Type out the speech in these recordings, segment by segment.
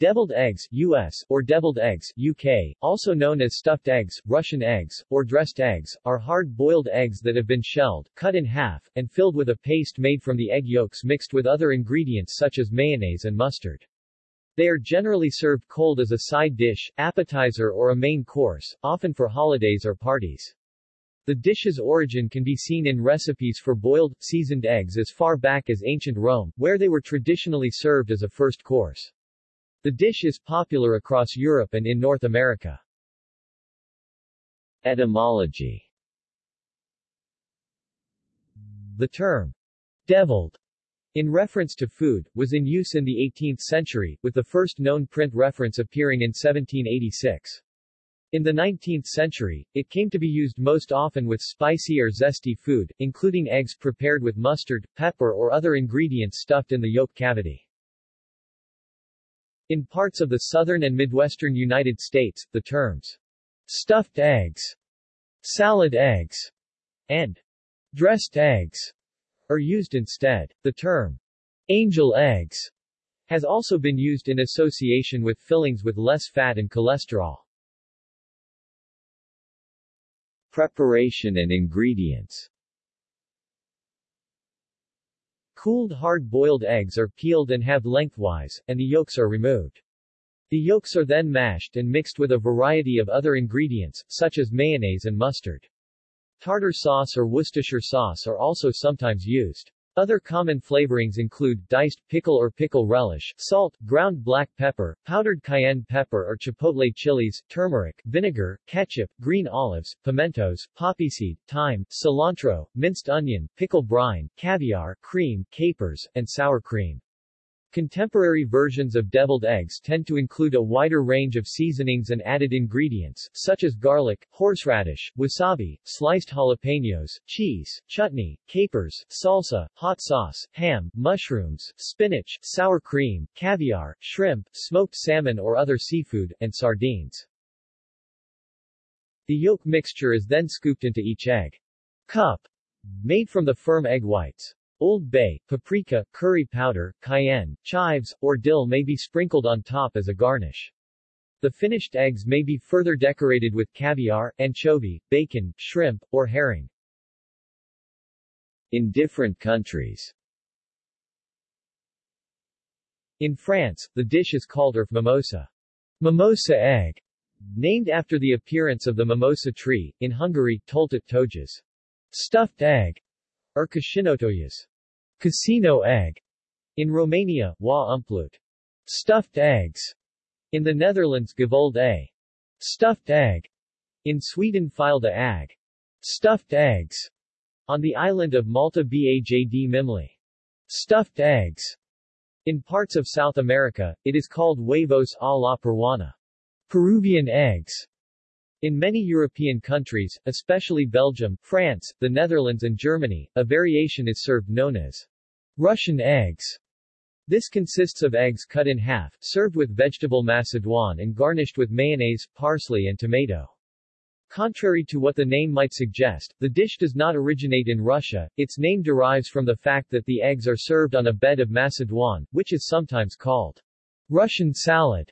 Deviled eggs US, or deviled eggs UK, also known as stuffed eggs, Russian eggs, or dressed eggs, are hard-boiled eggs that have been shelled, cut in half, and filled with a paste made from the egg yolks mixed with other ingredients such as mayonnaise and mustard. They are generally served cold as a side dish, appetizer or a main course, often for holidays or parties. The dish's origin can be seen in recipes for boiled, seasoned eggs as far back as ancient Rome, where they were traditionally served as a first course. The dish is popular across Europe and in North America. Etymology The term, deviled, in reference to food, was in use in the 18th century, with the first known print reference appearing in 1786. In the 19th century, it came to be used most often with spicy or zesty food, including eggs prepared with mustard, pepper or other ingredients stuffed in the yolk cavity. In parts of the southern and midwestern United States, the terms stuffed eggs, salad eggs, and dressed eggs are used instead. The term angel eggs has also been used in association with fillings with less fat and cholesterol. Preparation and ingredients Cooled hard-boiled eggs are peeled and halved lengthwise, and the yolks are removed. The yolks are then mashed and mixed with a variety of other ingredients, such as mayonnaise and mustard. Tartar sauce or Worcestershire sauce are also sometimes used. Other common flavorings include diced pickle or pickle relish, salt, ground black pepper, powdered cayenne pepper or chipotle chilies, turmeric, vinegar, ketchup, green olives, pimentos, poppy seed, thyme, cilantro, minced onion, pickle brine, caviar, cream, capers, and sour cream. Contemporary versions of deviled eggs tend to include a wider range of seasonings and added ingredients, such as garlic, horseradish, wasabi, sliced jalapenos, cheese, chutney, capers, salsa, hot sauce, ham, mushrooms, spinach, sour cream, caviar, shrimp, smoked salmon or other seafood, and sardines. The yolk mixture is then scooped into each egg cup, made from the firm egg whites. Old Bay, paprika, curry powder, cayenne, chives, or dill may be sprinkled on top as a garnish. The finished eggs may be further decorated with caviar, anchovy, bacon, shrimp, or herring. In different countries In France, the dish is called œuf mimosa, mimosa egg, named after the appearance of the mimosa tree. In Hungary, töltött tojás, stuffed egg, or kaszinótojás, Casino egg. In Romania, wa umplut. Stuffed eggs. In the Netherlands, gevuld ei. Stuffed egg. In Sweden, fyllda ägg. Stuffed eggs. On the island of Malta Bajd Mimli. Stuffed eggs. In parts of South America, it is called huevos a la peruana. Peruvian eggs. In many European countries, especially Belgium, France, the Netherlands and Germany, a variation is served known as Russian eggs. This consists of eggs cut in half, served with vegetable macédoine and garnished with mayonnaise, parsley and tomato. Contrary to what the name might suggest, the dish does not originate in Russia, its name derives from the fact that the eggs are served on a bed of macédoine, which is sometimes called Russian salad.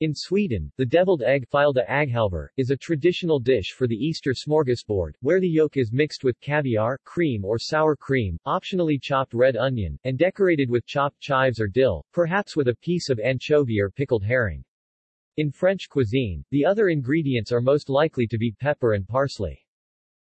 In Sweden, the deviled egg fyllda ägghalvor, is a traditional dish for the Easter smorgasbord, where the yolk is mixed with caviar, cream or sour cream, optionally chopped red onion, and decorated with chopped chives or dill, perhaps with a piece of anchovy or pickled herring. In French cuisine, the other ingredients are most likely to be pepper and parsley.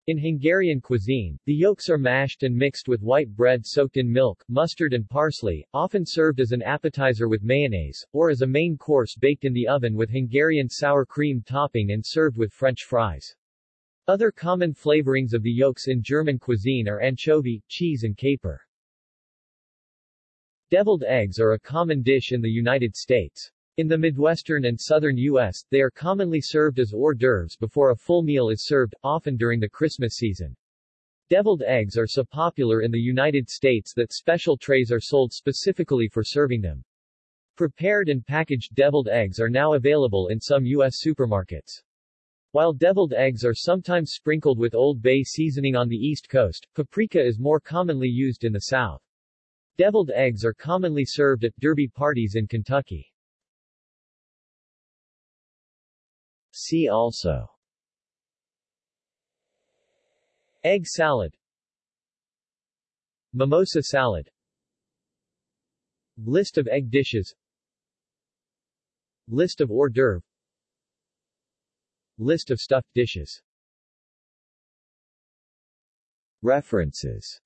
In Hungarian cuisine, the yolks are mashed and mixed with white bread soaked in milk, mustard and parsley, often served as an appetizer with mayonnaise, or as a main course baked in the oven with Hungarian sour cream topping and served with French fries. Other common flavorings of the yolks in German cuisine are anchovy, cheese and caper. Deviled eggs are a common dish in the United States. In the Midwestern and southern U.S., they are commonly served as hors d'oeuvres before a full meal is served, often during the Christmas season. Deviled eggs are so popular in the United States that special trays are sold specifically for serving them. Prepared and packaged deviled eggs are now available in some U.S. supermarkets. While deviled eggs are sometimes sprinkled with Old Bay seasoning on the East Coast, paprika is more commonly used in the South. Deviled eggs are commonly served at derby parties in Kentucky. See also. Egg salad. Mimosa salad. List of egg dishes. List of hors d'oeuvre List of stuffed dishes. References